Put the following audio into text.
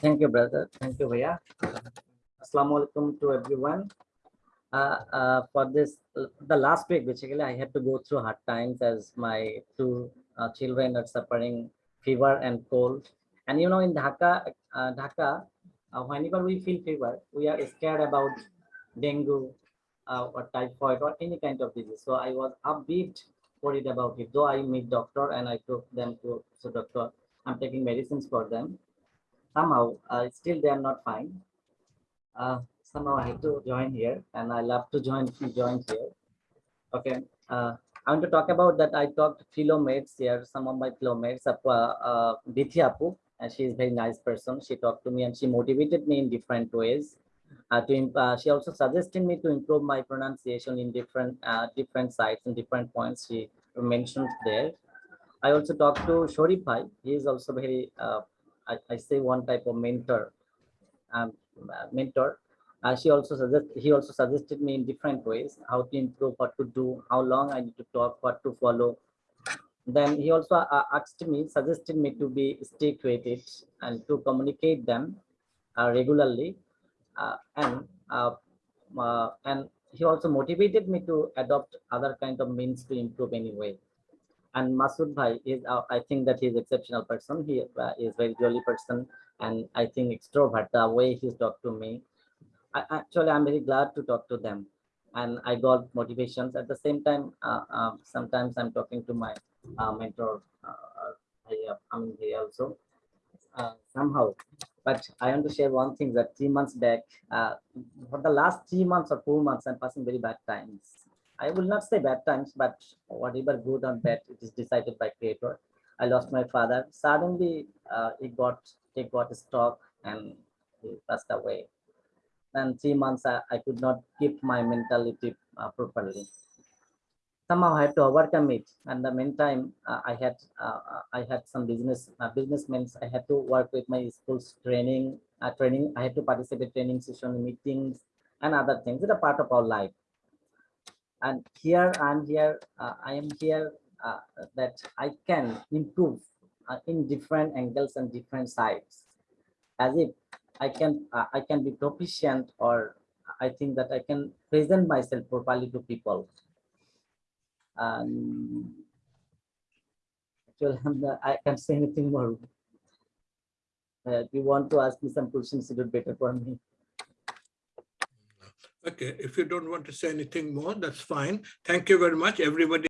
Thank you, brother. Thank you, Bhaiya. Assalamu alaikum to everyone. Uh, uh, for this, the last week, basically, I had to go through hard times as my two uh, children are suffering fever and cold. And you know, in Dhaka, uh, Dhaka, uh, whenever we feel fever, we are scared about dengue uh, or typhoid or any kind of disease. So I was bit worried about it. Though I meet doctor and I took them to so doctor, I'm taking medicines for them. Somehow, uh, still they are not fine. Uh, somehow I have to join here and I love to join join here. Okay. Uh, I want to talk about that. I talked to fellow mates here, some of my fellow mates, uh, uh, Dithi Apu, and she is very nice person. She talked to me and she motivated me in different ways. Uh, to, uh, she also suggested me to improve my pronunciation in different uh, different sites and different points she mentioned there. I also talked to Shorif Bhai. He is also very, uh, I, I, say one type of mentor. Um, uh, mentor. Uh, she also suggest he also suggested me in different ways how to improve, what to do, how long I need to talk, what to follow. Then he also uh, asked me, suggested me to be stick with it and to communicate them uh, regularly. Uh, and uh, and he also motivated me to adopt other kind of means to improve anyway. And Masood Bhai is, I think that he is exceptional person. He is very jolly person and I think extrovert the way he's talked to me I, actually, I'm very glad to talk to them and I got motivations. At the same time, uh, uh, sometimes I'm talking to my uh, mentor, uh, I'm here also, uh, somehow. But I want to share one thing that three months back, uh, for the last three months or four months, I'm passing very bad times. I will not say bad times, but whatever good or bad, it is decided by creator. I lost my father. Suddenly, uh, he got he got stroke and he passed away and three months I, I could not keep my mentality uh, properly. Somehow I had to overcome it. And the meantime, uh, I had uh, I had some business uh, businessmen. I had to work with my school's training uh, training. I had to participate training session meetings and other things. It's a part of our life. And here I'm here. Uh, I am here that I can improve in different angles and different sides, as if I can uh, I can be proficient or I think that I can present myself properly to people. And actually, I can't say anything more. Uh, if you want to ask me some questions, it would be better for me. Okay, if you don't want to say anything more, that's fine. Thank you very much, everybody.